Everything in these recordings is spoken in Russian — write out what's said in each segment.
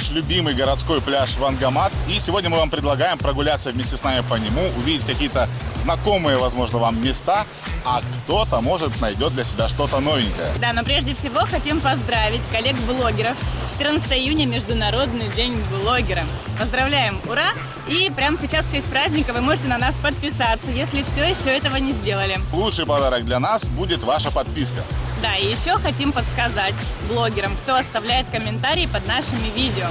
наш любимый городской пляж Вангамат. И сегодня мы вам предлагаем прогуляться вместе с нами по нему, увидеть какие-то знакомые, возможно, вам места, а кто-то, может, найдет для себя что-то новенькое. Да, но прежде всего хотим поздравить коллег-блогеров. 14 июня – Международный день блогера. Поздравляем, ура! И прямо сейчас в честь праздника вы можете на нас подписаться, если все еще этого не сделали. Лучший подарок для нас будет ваша подписка. Да, и еще хотим подсказать блогерам, кто оставляет комментарии под нашими видео.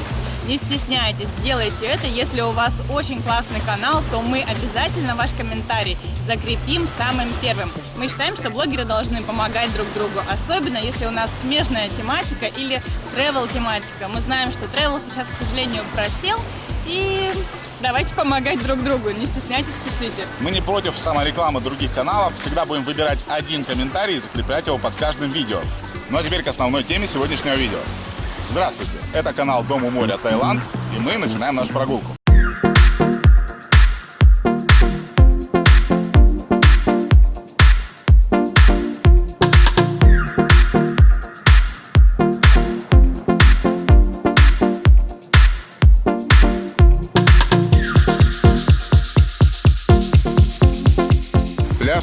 Не стесняйтесь, делайте это. Если у вас очень классный канал, то мы обязательно ваш комментарий закрепим самым первым. Мы считаем, что блогеры должны помогать друг другу, особенно если у нас смежная тематика или travel тематика. Мы знаем, что travel сейчас, к сожалению, просел, и давайте помогать друг другу, не стесняйтесь, пишите. Мы не против саморекламы других каналов, всегда будем выбирать один комментарий и закреплять его под каждым видео. Ну а теперь к основной теме сегодняшнего видео. Здравствуйте, это канал Дом у моря Таиланд, и мы начинаем нашу прогулку.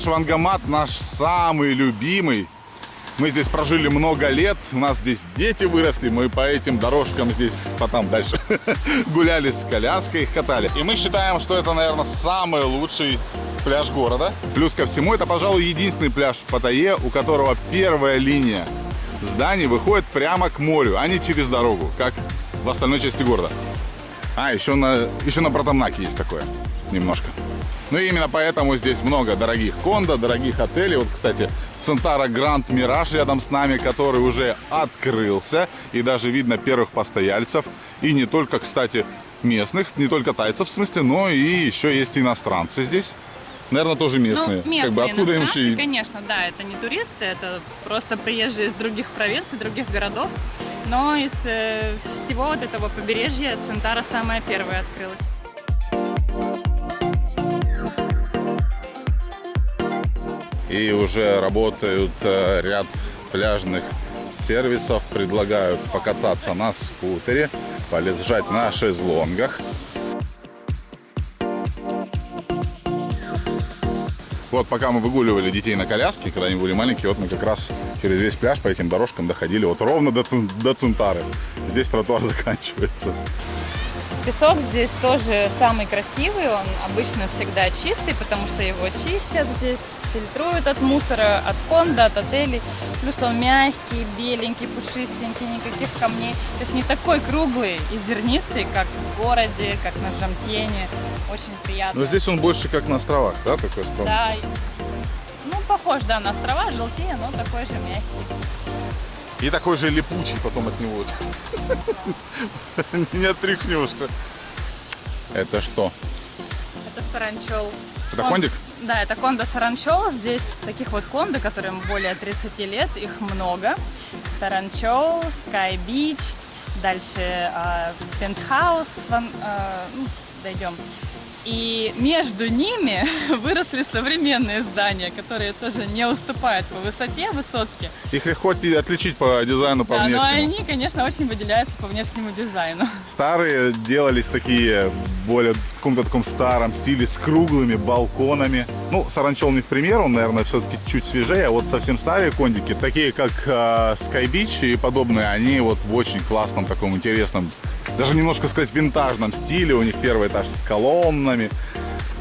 Вангамат наш самый любимый. Мы здесь прожили много лет, у нас здесь дети выросли, мы по этим дорожкам здесь потом дальше гуляли с коляской, их катали. И мы считаем, что это, наверное, самый лучший пляж города. Плюс ко всему, это, пожалуй, единственный пляж в Паттайе, у которого первая линия зданий выходит прямо к морю, а не через дорогу, как в остальной части города. А, еще на, еще на Братамнаке есть такое, немножко. Ну и именно поэтому здесь много дорогих кондо, дорогих отелей. Вот, кстати, Центара Гранд Мираж рядом с нами, который уже открылся. И даже видно первых постояльцев. И не только, кстати, местных, не только тайцев в смысле, но и еще есть иностранцы здесь. Наверное, тоже местные. Ну, местные как бы откуда им еще... конечно, да, это не туристы, это просто приезжие из других провинций, других городов. Но из э, всего вот этого побережья Центара самая первая открылась. и уже работают э, ряд пляжных сервисов, предлагают покататься на скутере, полежать на шезлонгах. Вот пока мы выгуливали детей на коляске, когда они были маленькие, вот мы как раз через весь пляж по этим дорожкам доходили вот ровно до, до Центары. Здесь тротуар заканчивается. Песок здесь тоже самый красивый, он обычно всегда чистый, потому что его чистят здесь, фильтруют от мусора, от конда, от отелей. Плюс он мягкий, беленький, пушистенький, никаких камней. То есть не такой круглый и зернистый, как в городе, как на Джамтьене. Очень приятно. Но здесь он больше как на островах, да, такой стром? Да, ну похож, да, на острова, желтее, но такой же мягкий. И такой же липучий потом от него. Не отряхнешься. Это что? Это саранчел. Это кондик? Да, это кондо саранчел. Здесь таких вот кондо, которым более 30 лет, их много. Саранчел, Sky Beach, дальше Пентхаус, э, э, дойдем. И между ними выросли современные здания, которые тоже не уступают по высоте высотки. Их легко отличить по дизайну, по да, внешнему. но они, конечно, очень выделяются по внешнему дизайну. Старые делались такие более в каком-то таком старом стиле с круглыми балконами. Ну, Саранчел не в пример, он, наверное, все-таки чуть свежее. А вот совсем старые кондики, такие как э, Sky Beach и подобные, они вот в очень классном таком интересном даже немножко сказать винтажном стиле. У них первый этаж с колоннами.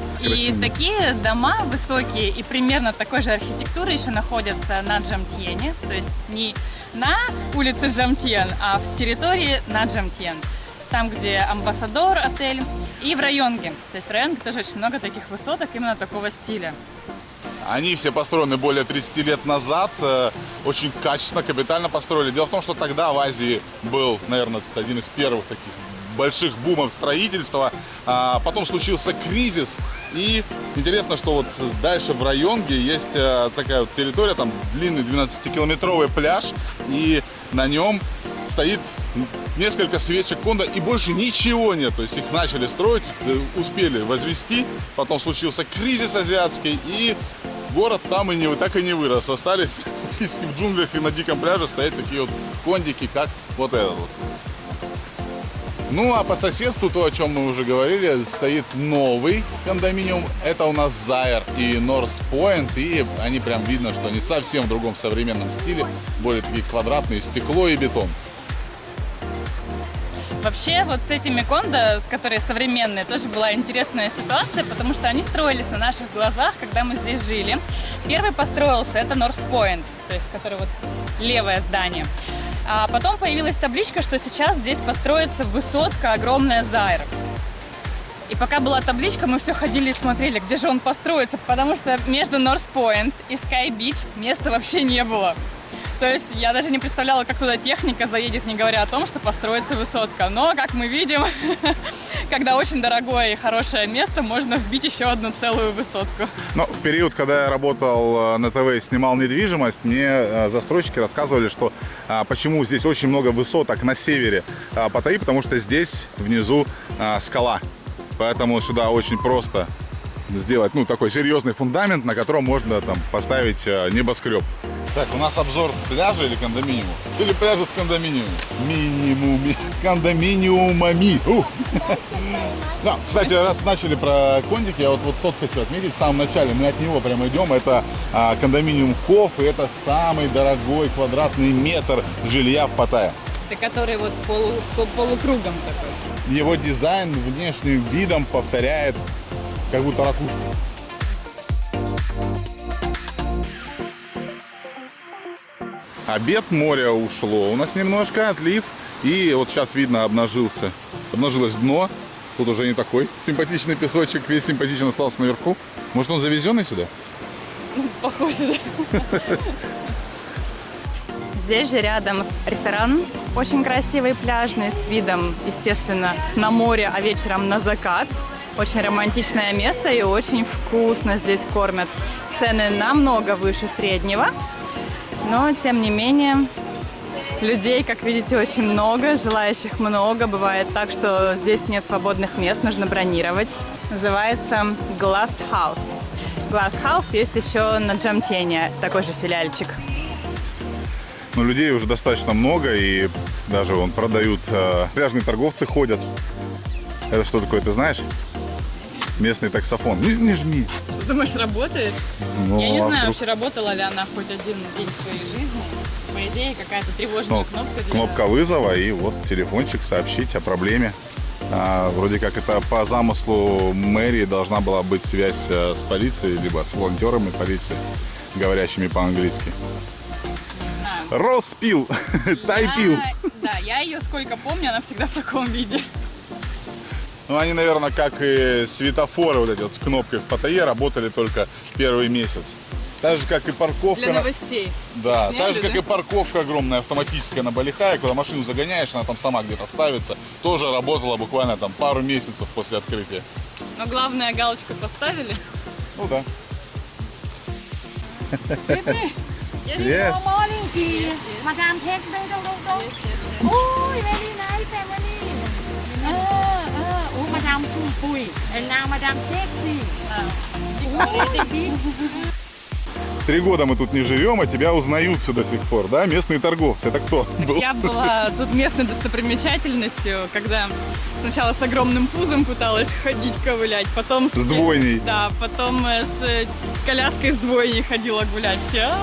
С и такие дома высокие и примерно такой же архитектуры еще находятся на Джамтьене. То есть не на улице Джамтьен, а в территории на Джамтьен. Там, где Амбассадор отель и в Районге. То есть в Районге тоже очень много таких высоток именно такого стиля. Они все построены более 30 лет назад, э, очень качественно, капитально построили. Дело в том, что тогда в Азии был, наверное, один из первых таких больших бумов строительства. А потом случился кризис. И интересно, что вот дальше в Районге есть э, такая вот территория, там длинный 12-километровый пляж. И на нем стоит несколько свечек Конда и больше ничего нет. То есть их начали строить, э, успели возвести. Потом случился кризис азиатский и город там и не, так и не вырос. Остались в джунглях и на диком пляже стоять такие вот кондики, как вот этот вот. Ну, а по соседству, то, о чем мы уже говорили, стоит новый кондоминиум. Это у нас Зайер и Норс Point. И они прям видно, что они совсем в другом современном стиле. Более такие квадратные, стекло и бетон. Вообще, вот с этими кондо, с которые современные, тоже была интересная ситуация, потому что они строились на наших глазах, когда мы здесь жили. Первый построился, это North Point, то есть который вот левое здание. А потом появилась табличка, что сейчас здесь построится высотка огромная Зайр. И пока была табличка, мы все ходили и смотрели, где же он построится, потому что между North Point и Sky Beach места вообще не было. То есть я даже не представляла, как туда техника заедет, не говоря о том, что построится высотка. Но, как мы видим, когда очень дорогое и хорошее место, можно вбить еще одну целую высотку. Но в период, когда я работал э, на ТВ и снимал недвижимость, мне э, застройщики рассказывали, что а, почему здесь очень много высоток на севере а, Паттайи, потому что здесь внизу а, скала. Поэтому сюда очень просто сделать ну, такой серьезный фундамент, на котором можно там поставить небоскреб. Так, у нас обзор пляжа или кондоминиума? Или пляжа с кондоминиумом? Минимуми. С кондоминиумами. Да, кстати, раз начали про кондики, я вот, вот тот хочу отметить в самом начале. Мы от него прямо идем. Это а, кондоминиум Коф, и это самый дорогой квадратный метр жилья в Паттайе. Это который вот полу, полукругом такой. Его дизайн внешним видом повторяет как будто ракушку. Обед моря ушло у нас немножко, отлив. И вот сейчас видно, обнажился, обнажилось дно. Тут уже не такой симпатичный песочек, весь симпатичный остался наверху. Может, он завезенный сюда? Похоже, да. Здесь же рядом ресторан, очень красивый, пляжный, с видом, естественно, на море, а вечером на закат. Очень романтичное место и очень вкусно здесь кормят. Цены намного выше среднего, но, тем не менее, людей, как видите, очень много, желающих много. Бывает так, что здесь нет свободных мест, нужно бронировать. Называется Glass House. Glass House есть еще на Джамтене, такой же филиальчик. Но людей уже достаточно много, и даже вон продают, э, пляжные торговцы ходят. Это что такое, ты знаешь? Местный таксофон. Не, не жми. Что думаешь, работает? Ну, Я не а знаю, вдруг... вообще работала ли она хоть один день в своей жизни. По идее, какая-то тревожная ну, кнопка. Для... Кнопка вызова и вот телефончик сообщить о проблеме. А, вроде как это по замыслу мэрии должна была быть связь э, с полицией, либо с волонтерами полиции, говорящими по-английски. Роспил, тайпил. Да, я ее сколько помню, она всегда в таком виде. Ну, они, наверное, как и светофоры вот эти вот с кнопкой в Паттайе работали только первый месяц. Так же, как и парковка... Для новостей. Да, сняли, так же, как да? и парковка огромная автоматическая на Балихае, куда машину загоняешь, она там сама где-то ставится. Тоже работала буквально там пару месяцев после открытия. Но главное, галочку поставили. Ну да. Yes. Morning, Madam, take Oh, very nice family. Пумпуй, and мадам Секси. Три года мы тут не живем, а тебя узнаются до сих пор, да? Местные торговцы. Это кто был? Я была тут местной достопримечательностью, когда сначала с огромным пузом пыталась ходить, ковылять, потом... С, с двойней. Да, потом э, с э, коляской с двойней ходила гулять. Все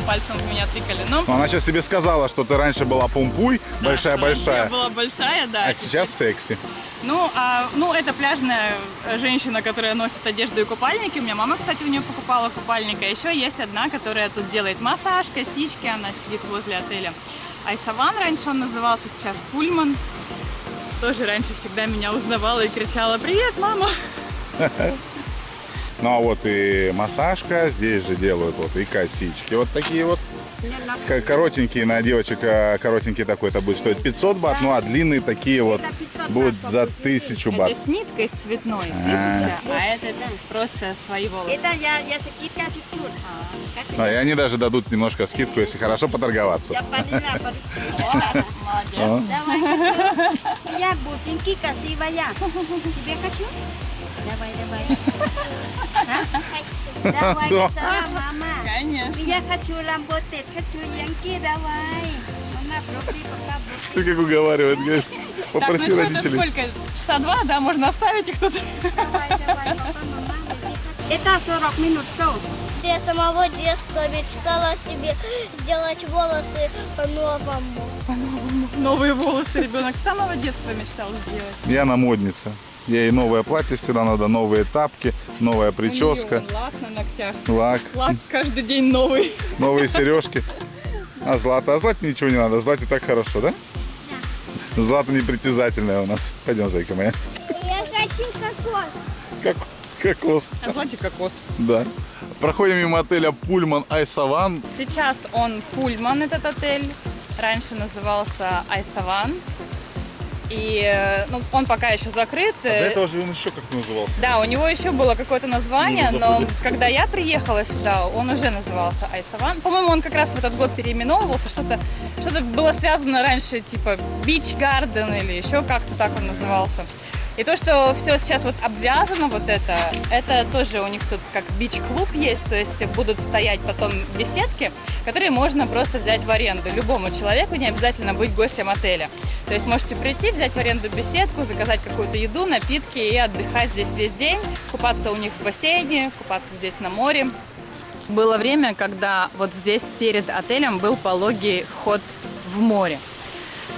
пальцем в меня тыкали. Но... Она сейчас тебе сказала, что ты раньше была пумпуй, большая-большая. Да, я была большая, да. А сейчас секси. Ну, а, ну, это пляжная женщина, которая носит одежду и купальники. У меня мама, кстати, у нее покупала купальника. Еще есть одна, которая тут делает массаж, косички. Она сидит возле отеля. Айсаван раньше он назывался, сейчас Пульман. Тоже раньше всегда меня узнавала и кричала «Привет, мама!» Ну, а вот и массажка, здесь же делают вот и косички. Вот такие вот коротенькие на девочек, а, коротенький такой, это будет стоить 500 бат, ну а длинные такие вот будут за 1000 бат. Это с ниткой с цветной, 1000, а, а это просто свои волосы. Это я, я скидка чуть-чуть. А, и они даже дадут немножко скидку, если хорошо поторговаться. Я поняла, Молодец. Давай, Я бусинки красивая. Тебе хочу? Давай, давай. Давай, мама. Конечно. Я хочу работать, хочу янки, давай. Мама, пробуй пока. Что как уговаривает, говорит. Попроси так, ну что, это родителей. сколько? Часа два, да? Можно оставить их тут? Давай, давай, папа, мама. Это 40 минут, все. Я с самого детства мечтала себе сделать волосы по-новому. Новые волосы ребенок с самого детства мечтал сделать. Яна модница. Ей новое платье всегда надо, новые тапки, новая прическа, вон лак на ногтях. лак, Лак каждый день новый. новые сережки. А Злата? А Злате ничего не надо, Злате так хорошо, да? Злата непритязательная у нас. Пойдем, зайка моя. Я хочу кокос. Как кокос. А злате кокос. Да. Проходим мимо отеля Пульман Айсаван. Сейчас он Пульман, этот отель. Раньше назывался Айсаван. И э, ну, он пока еще закрыт. Э, же он еще как назывался. Да, у него еще было какое-то название, но когда я приехала сюда, он уже назывался Айсаван. По-моему, он как раз в этот год переименовывался, что-то что было связано раньше, типа Beach Garden или еще как-то так он назывался. И то, что все сейчас вот обвязано, вот это, это тоже у них тут как бич-клуб есть, то есть будут стоять потом беседки, которые можно просто взять в аренду любому человеку, не обязательно быть гостем отеля. То есть можете прийти, взять в аренду беседку, заказать какую-то еду, напитки и отдыхать здесь весь день, купаться у них в бассейне, купаться здесь на море. Было время, когда вот здесь перед отелем был пологий вход в море.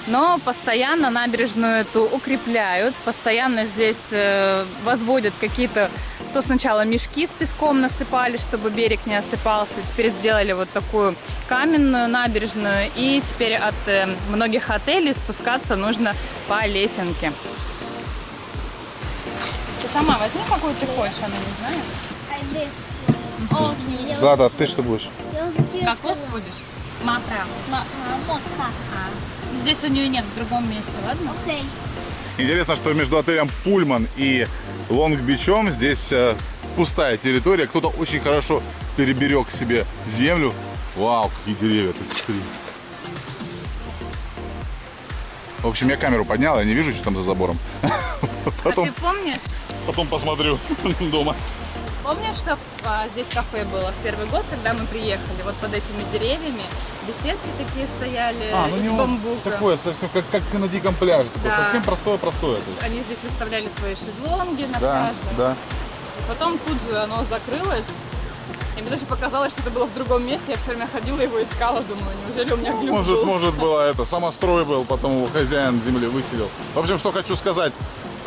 Но постоянно набережную эту укрепляют, постоянно здесь э, возводят какие-то... То сначала мешки с песком насыпали, чтобы берег не осыпался, теперь сделали вот такую каменную набережную, и теперь от э, многих отелей спускаться нужно по лесенке. Ты сама возьми, какую ты хочешь, она не знает. А Злата, а ты что будешь? Я уже тебе Кокос сказала. будешь? Мапра. А, вот так. Здесь у нее нет, в другом месте, ладно? Окей. Интересно, что между отелем Пульман и Лонг-Бичом здесь э, пустая территория. Кто-то очень хорошо переберег себе землю. Вау, какие деревья. Посмотри. В общем, я камеру поднял, я не вижу, что там за забором. А Потом, ты помнишь, потом посмотрю дома. Помнишь, что а, здесь кафе было в первый год, когда мы приехали? Вот под этими деревьями беседки такие стояли из бамбука. А, ну такое совсем как, как на диком пляже. Такое Да. совсем простое-простое. Они здесь выставляли свои шезлонги на Да, пляже. да. Потом тут же оно закрылось. И мне даже показалось, что это было в другом месте. Я все время ходила его искала, думаю, неужели у меня глюк Может, был? может было это, самострой был, потом его хозяин земли выселил. В общем, что хочу сказать,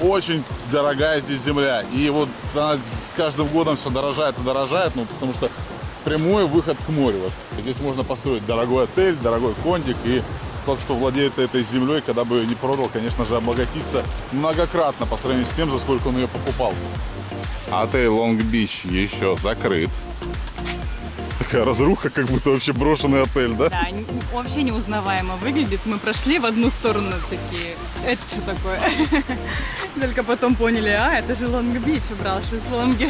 очень дорогая здесь земля. И вот она с каждым годом все дорожает и дорожает, ну, потому что прямой выход к морю. Вот. Здесь можно построить дорогой отель, дорогой кондик, и тот, кто владеет этой землей, когда бы не продал, конечно же, обогатится многократно по сравнению с тем, за сколько он ее покупал. Отель Long Beach еще закрыт. Такая разруха, как будто вообще брошенный отель, да? Да, вообще неузнаваемо выглядит. Мы прошли в одну сторону такие, это что такое? Только потом поняли, а, это же Long Beach убрал шезлонги.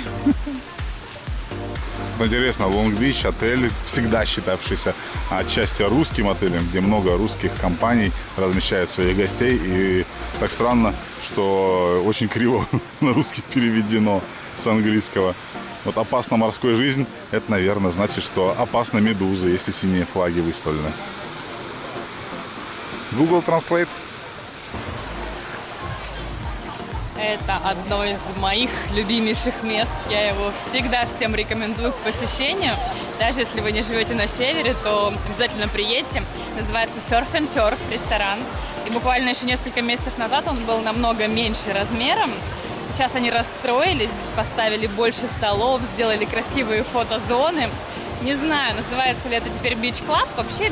Интересно, Лонг-Бич отель, всегда считавшийся отчасти русским отелем, где много русских компаний размещают своих гостей. И так странно, что очень криво на русский переведено с английского. Вот опасна морской жизнь, это, наверное, значит, что опасна медуза, если синие флаги выставлены. Google Translate. Это одно из моих любимейших мест. Я его всегда всем рекомендую к посещению. Даже если вы не живете на севере, то обязательно приедьте. Называется Surf and Turf ресторан. И буквально еще несколько месяцев назад он был намного меньше размером. Сейчас они расстроились, поставили больше столов, сделали красивые фотозоны. Не знаю, называется ли это теперь Club. Вообще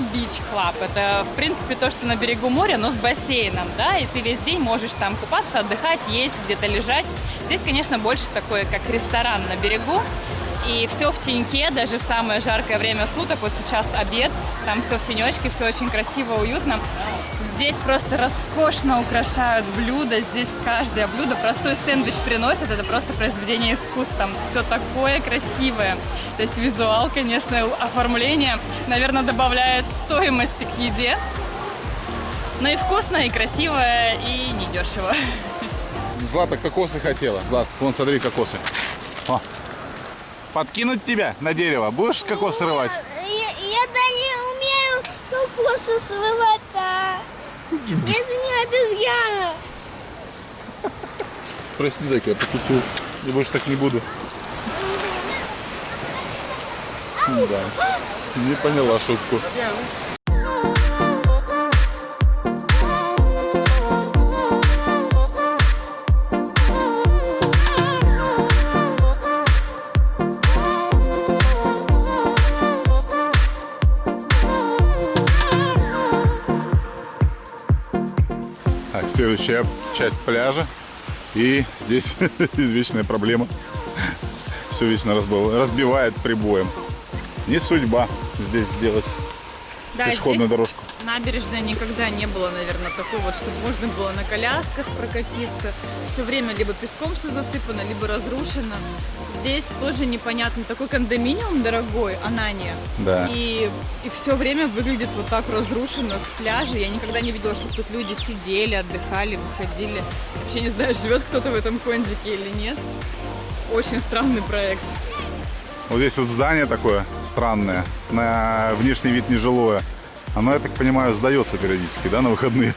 Club это, в принципе, то, что на берегу моря, но с бассейном, да, и ты весь день можешь там купаться, отдыхать, есть, где-то лежать. Здесь, конечно, больше такое, как ресторан на берегу. И все в теньке, даже в самое жаркое время суток. Вот сейчас обед, там все в тенечке, все очень красиво, уютно. Здесь просто роскошно украшают блюда. Здесь каждое блюдо, простой сэндвич приносят. Это просто произведение искусства. Там все такое красивое. То есть визуал, конечно, оформление, наверное, добавляет стоимости к еде. Но и вкусно, и красиво, и недешево. Злата кокосы хотела. Злат, вон смотри кокосы. О. Подкинуть тебя на дерево? Будешь кокосы рвать? Я, я да не умею кокосы срывать-то. Это не обезьяна. Прости, Зайка, я пошутил. Я больше так не буду. Да. Не поняла шутку. Следующая часть пляжа. И здесь извечная проблема. Все вечно разбив- разбивает прибоем. Не судьба здесь сделать Да, пешеходную здесь дорожку. Набережной никогда не было, наверное, такой вот, чтобы можно было на колясках прокатиться. Все время либо песком все засыпано, либо разрушено. Здесь тоже непонятно. Такой кондоминиум дорогой, Анания. Да. И, и все время выглядит вот так разрушено с пляжа. Я никогда не видела, чтобы тут люди сидели, отдыхали, выходили. Вообще не знаю, живет кто-то в этом кондике или нет. Очень странный проект. Вот здесь вот здание такое странное, на внешний вид нежилое. Оно, я так понимаю, сдается периодически, да, на выходные.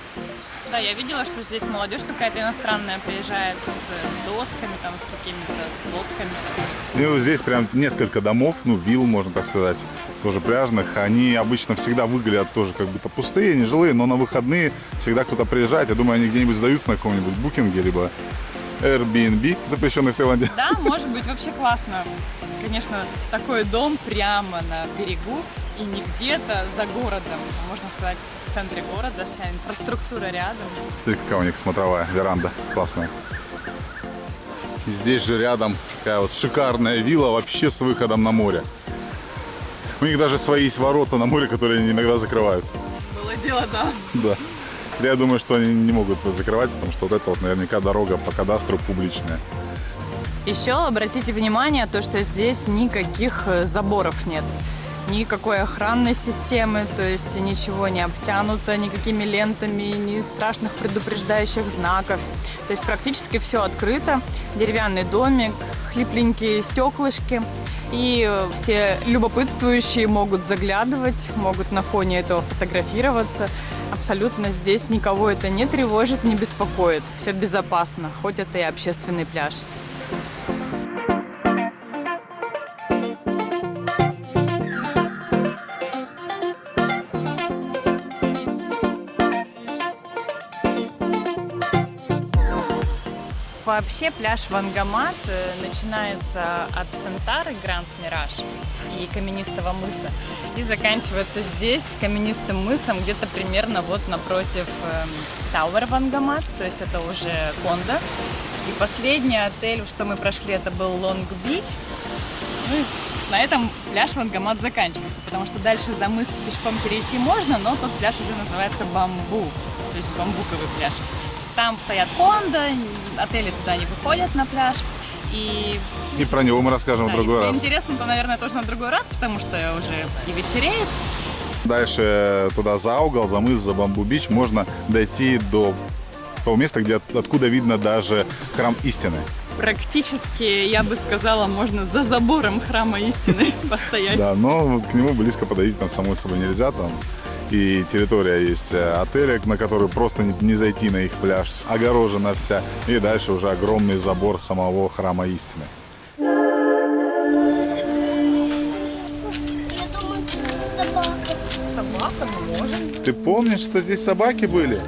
Да, я видела, что здесь молодежь какая-то иностранная приезжает с досками, там, с какими-то, с лодками. Вот здесь прям несколько домов, ну, вилл, можно так сказать, тоже пляжных. Они обычно всегда выглядят тоже как будто пустые, нежилые, но на выходные всегда кто-то приезжает. Я думаю, они где-нибудь сдаются на каком-нибудь букинге, либо Airbnb, запрещенный в Таиланде. Да, может быть, вообще классно. Конечно, такой дом прямо на берегу и не где-то за городом, а можно сказать, в центре города, вся инфраструктура рядом. Смотри, какая у них смотровая веранда классная. И здесь же рядом такая вот шикарная вилла вообще с выходом на море. У них даже свои есть ворота на море, которые они иногда закрывают. Было дело, да. Да. Я думаю, что они не могут закрывать, потому что вот это вот наверняка дорога по кадастру публичная. Еще обратите внимание, то, что здесь никаких э, заборов нет. Никакой охранной системы, то есть ничего не обтянуто никакими лентами, ни страшных предупреждающих знаков. То есть практически все открыто. Деревянный домик, хлипленькие стеклышки. И все любопытствующие могут заглядывать, могут на фоне этого фотографироваться. Абсолютно здесь никого это не тревожит, не беспокоит. Все безопасно, хоть это и общественный пляж. Вообще пляж Вангамат э, начинается от Центары Grand Mirage и Каменистого мыса и заканчивается здесь каменистым мысом где-то примерно вот напротив эм, Tower Вангамат, то есть это уже Кондо. И последний отель, что мы прошли, это был Long Beach. Ну на этом пляж Вангамат заканчивается, потому что дальше за мыс пешком перейти можно, но тот пляж уже называется Бамбу, то есть бамбуковый пляж. Там стоят кондо, отели туда не выходят на пляж. И, И про него мы расскажем да, в другой если раз. интересно, то, наверное, тоже на другой раз, потому что уже и вечереет. Дальше туда за угол, за мыс, за Бамбу-Бич можно дойти до того места, где от- откуда видно даже храм истины. Практически, я бы сказала, можно за забором храма истины постоять. Да, но к нему близко подойти там самой собой нельзя. Там и территория есть э, отеля, на который просто не, зайти на их пляж, огорожена вся. И дальше уже огромный забор самого храма истины. Ты помнишь, что здесь собаки были?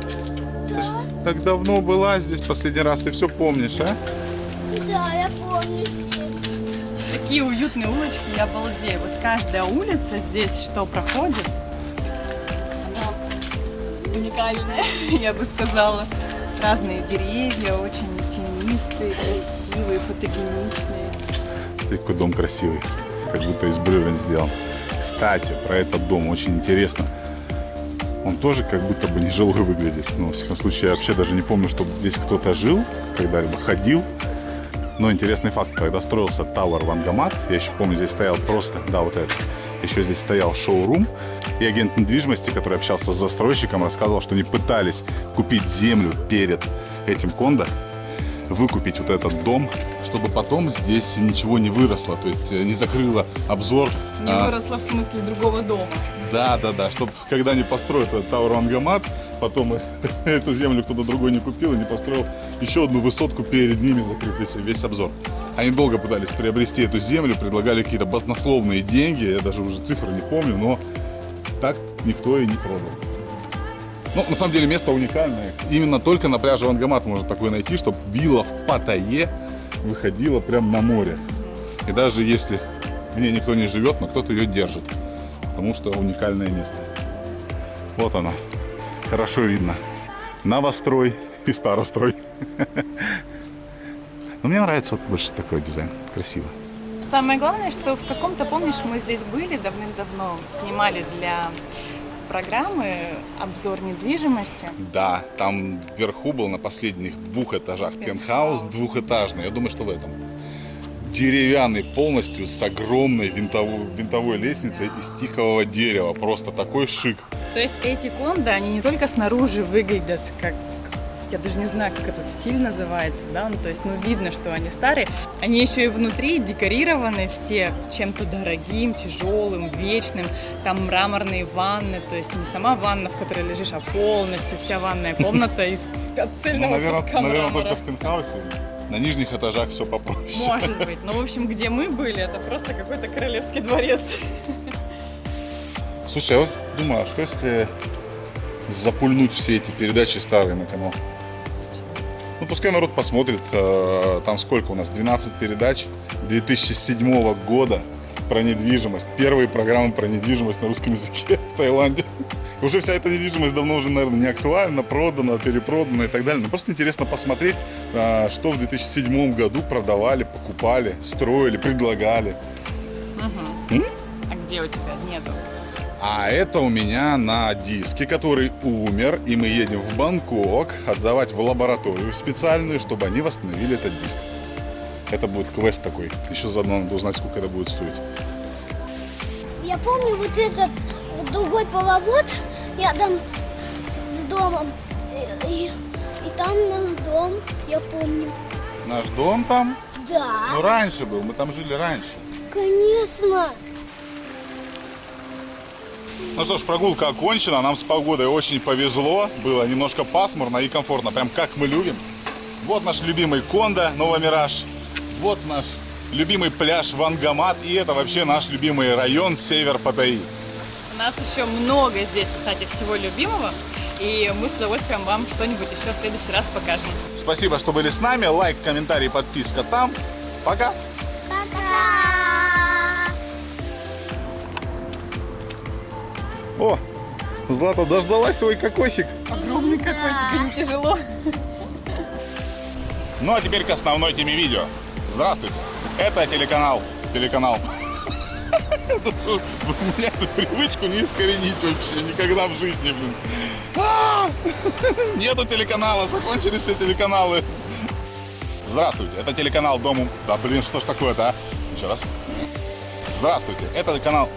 Да, Так давно была здесь последний раз, и все помнишь, а? да, я помню. Такие уютные улочки, я обалдею. Вот каждая улица здесь, что проходит, уникальная, я бы сказала. Разные деревья, очень тенистые, красивые, фотогеничные. Какой дом красивый. Как будто из бревен сделан. Кстати, про этот дом очень интересно. Он тоже как будто бы нежилой выглядит. Ну, во всяком случае, я вообще даже не помню, чтобы здесь кто-то жил, когда-либо ходил. Но интересный факт, когда строился Тауэр Вангамат, я еще помню, здесь стоял просто, да, вот это, еще здесь стоял шоурум, и агент недвижимости, который общался с застройщиком, рассказывал, что они пытались купить землю перед этим кондо, выкупить вот этот дом, чтобы потом здесь ничего не выросло, то есть э, не закрыло обзор. Не а, выросла в смысле другого дома. да, да, да, чтобы когда они построят этот Тауэр Вангамат, потом эту землю кто-то другой не купил и не построил еще одну высотку перед ними, закрыв весь, весь обзор. Они долго пытались приобрести эту землю, предлагали какие-то баснословные деньги, я даже уже цифры не помню, но так никто и не продал. Ну, на самом деле место уникальное. Именно только на пляже Вангамат можно такое найти, чтобы вилла в Паттайе выходила прямо на море. И даже если в ней никто не живет, но кто-то ее держит. Потому что уникальное место. Вот оно. Хорошо видно. Новострой и старострой. Но мне нравится вот больше такой дизайн. Красиво. Самое главное, что в каком-то, помнишь, мы здесь были давным-давно, снимали для программы обзор недвижимости. Да, там вверху был на последних двух этажах пентхаус двухэтажный. Я думаю, что в этом. Деревянный полностью с огромной винтовой, винтовой лестницей из тикового дерева. Просто такой шик. То есть эти кондо, они не только снаружи выглядят как я даже не знаю, как этот стиль называется, да, ну, то есть, ну, видно, что они старые, они еще и внутри декорированы все чем-то дорогим, тяжелым, вечным, там мраморные ванны, то есть не сама ванна, в которой лежишь, а полностью вся ванная комната из Ну, цельного наверное, куска наверное, только в пентхаусе. На нижних этажах все попроще. Может быть, но, в общем, где мы были, это просто какой-то королевский дворец. Слушай, я вот думаю, а что если запульнуть все эти передачи старые на канал? Ну, пускай народ посмотрит. э, Там сколько у нас? 12 передач 2007 года про недвижимость. Первые программы про недвижимость на русском языке в Таиланде. Уже вся эта недвижимость давно уже, наверное, не актуальна, продана, перепродана и так далее. Но просто интересно посмотреть, э, что в 2007 году продавали, покупали, строили, предлагали. А где у тебя нету? А это у меня на диске, который умер, и мы едем в Бангкок отдавать в лабораторию специальную, чтобы они восстановили этот диск. Это будет квест такой. Еще заодно надо узнать, сколько это будет стоить. Я помню вот этот вот другой половод рядом с домом. И, и- там наш дом, я помню. Наш дом там? Да, Ну, раньше был, мы там жили раньше. конечно. Ну что ж, прогулка окончена, нам с погодой очень повезло. Было немножко пасмурно и комфортно, прям как мы любим. Вот наш любимый Кондо, Новомираж. Вот наш любимый пляж Вангамат. И это вообще наш любимый район Север Паттайи. У нас еще много здесь, кстати, всего любимого. И мы с удовольствием вам что-нибудь еще в следующий раз покажем. Спасибо, что были с нами. Лайк, комментарий, подписка там. Пока. О, Злата дождалась свой кокосик. Огромный тебе не тяжело? Ну а теперь к основной теме видео. Здравствуйте, это телеканал. Телеканал. У меня эту привычку не искоренить вообще никогда в жизни, блин. А! Нету телеканала, закончились все телеканалы. Здравствуйте, это телеканал Дому... Да блин, что ж такое-то, а? Еще раз. Здравствуйте, это канал...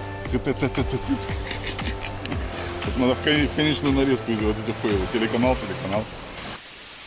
Тут надо в кон- в конечную нарезку сделать эти фейлы. Телеканал, телеканал.